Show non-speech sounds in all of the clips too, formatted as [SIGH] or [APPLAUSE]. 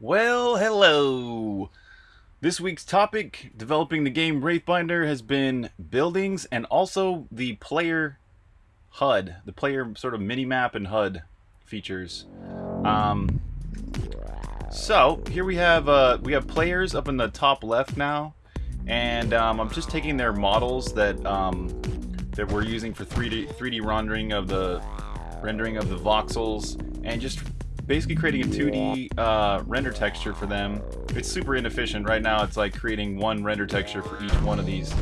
Well, hello! This week's topic, developing the game Wraithbinder, has been buildings and also the player HUD, the player sort of mini-map and HUD features. Um, so, here we have uh, we have players up in the top left now, and um, I'm just taking their models that um, that we're using for 3D 3D rendering of the rendering of the voxels, and just basically creating a 2D uh, render texture for them. It's super inefficient. Right now it's like creating one render texture for each one of these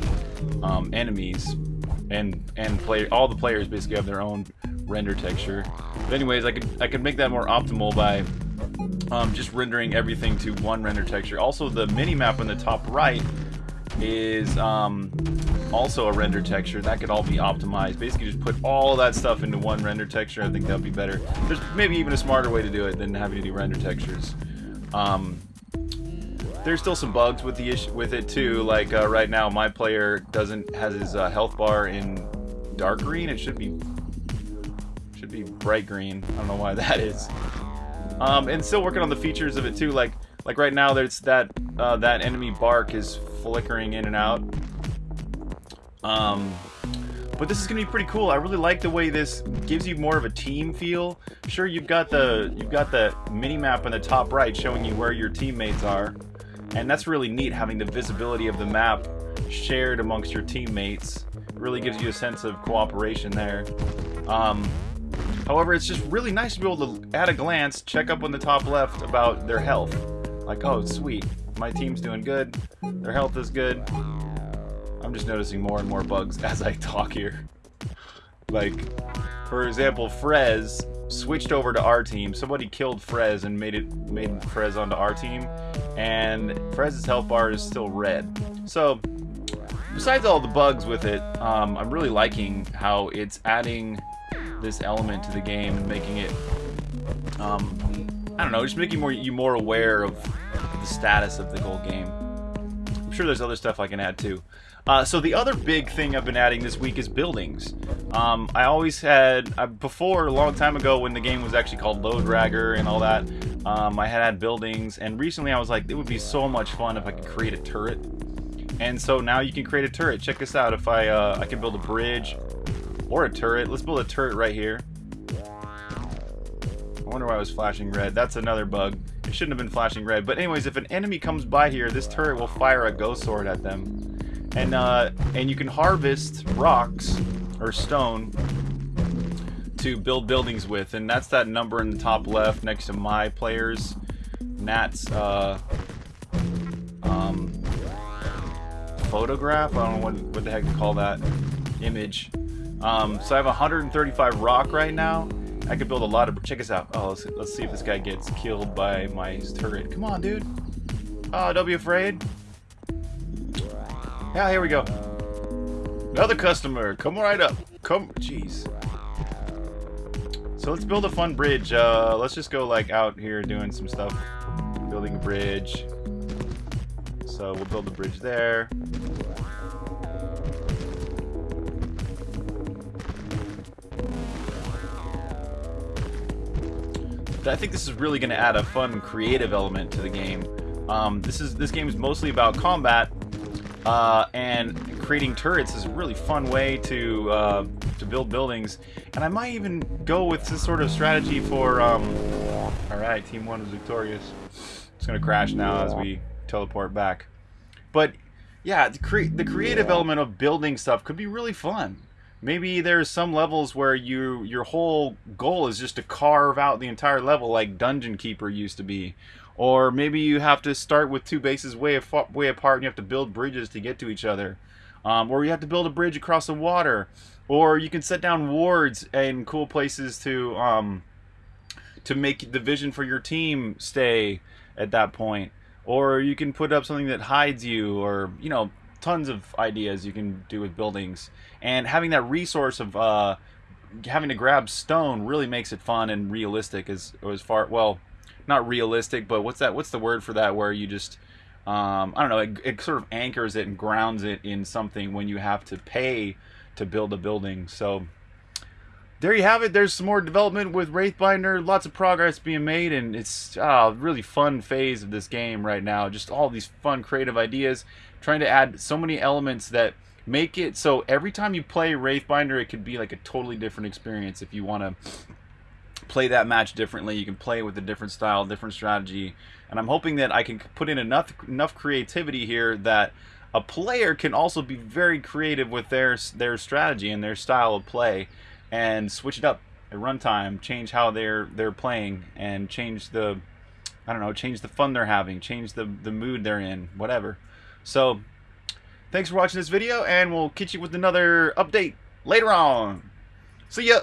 um, enemies. And and play all the players basically have their own render texture. But anyways, I could I could make that more optimal by um, just rendering everything to one render texture. Also, the mini map on the top right is um, also a render texture. That could all be optimized. Basically, just put all that stuff into one render texture. I think that would be better. There's maybe even a smarter way to do it than having to do render textures. Um, there's still some bugs with the issue with it too. Like uh, right now, my player doesn't has his uh, health bar in dark green. It should be should be bright green. I don't know why [LAUGHS] that is. Um, and still working on the features of it too. Like like right now, there's that uh, that enemy bark is flickering in and out. Um, but this is gonna be pretty cool. I really like the way this gives you more of a team feel. Sure, you've got the you've got the mini map on the top right showing you where your teammates are, and that's really neat having the visibility of the map shared amongst your teammates. Really gives you a sense of cooperation there. Um, however, it's just really nice to be able to, at a glance, check up on the top left about their health. Like, oh, sweet, my team's doing good, their health is good, I'm just noticing more and more bugs [LAUGHS] as I talk here. Like, for example, Frez switched over to our team. Somebody killed Frez and made it made Frez onto our team, and Frez's health bar is still red. So, besides all the bugs with it, um, I'm really liking how it's adding this element to the game and making it, um, I don't know, just making more you more aware of the status of the whole game. Sure there's other stuff I can add too. Uh, so the other big thing I've been adding this week is buildings. Um, I always had, uh, before, a long time ago when the game was actually called Load Dragger and all that, um, I had had buildings, and recently I was like, it would be so much fun if I could create a turret. And so now you can create a turret. Check this out. If I, uh, I can build a bridge or a turret. Let's build a turret right here. I wonder why I was flashing red. That's another bug. Shouldn't have been flashing red. But anyways, if an enemy comes by here, this turret will fire a ghost sword at them and uh, and you can harvest rocks or stone to build buildings with, and that's that number in the top left next to my players, Nat's uh, um, photograph. I don't know what what the heck to call that image. Um, so I have 135 rock right now. I could build a lot of. Check this out. Oh, let's, let's see if this guy gets killed by my turret. Come on, dude. Oh, don't be afraid. Yeah, here we go. Another customer. Come right up. Come. Jeez. So let's build a fun bridge. Uh, let's just go like out here doing some stuff. Building a bridge. So we'll build a bridge there. I think this is really going to add a fun creative element to the game. Um, this is this game is mostly about combat, uh, and creating turrets is a really fun way to uh, to build buildings. And I might even go with this sort of strategy for... Um... Alright, Team 1 is victorious. It's going to crash now as we teleport back. But, yeah, the, cre the creative element of building stuff could be really fun. Maybe there's some levels where you your whole goal is just to carve out the entire level like Dungeon Keeper used to be. Or maybe you have to start with two bases way, way apart and you have to build bridges to get to each other. Um, or you have to build a bridge across the water. Or you can set down wards in cool places to um, to make the vision for your team stay at that point. Or you can put up something that hides you or, you know, tons of ideas you can do with buildings. And having that resource of uh, having to grab stone really makes it fun and realistic as, as far, well, not realistic, but what's that? What's the word for that? Where you just um, I don't know. It, it, sort of anchors it and grounds it in something when you have to pay to build a building. So there you have it. There's some more development with Wraithbinder. Lots of progress being made, and it's a uh, really fun phase of this game right now. Just all these fun, creative ideas. Trying to add so many elements that make it so every time you play Wraithbinder, it could be like a totally different experience. If you want to play that match differently, you can play with a different style, different strategy. And I'm hoping that I can put in enough enough creativity here that a player can also be very creative with their their strategy and their style of play and switch it up at runtime, change how they're they're playing and change the I don't know, change the fun they're having, change the the mood they're in, whatever. So, thanks for watching this video and we'll catch you with another update later on. See ya.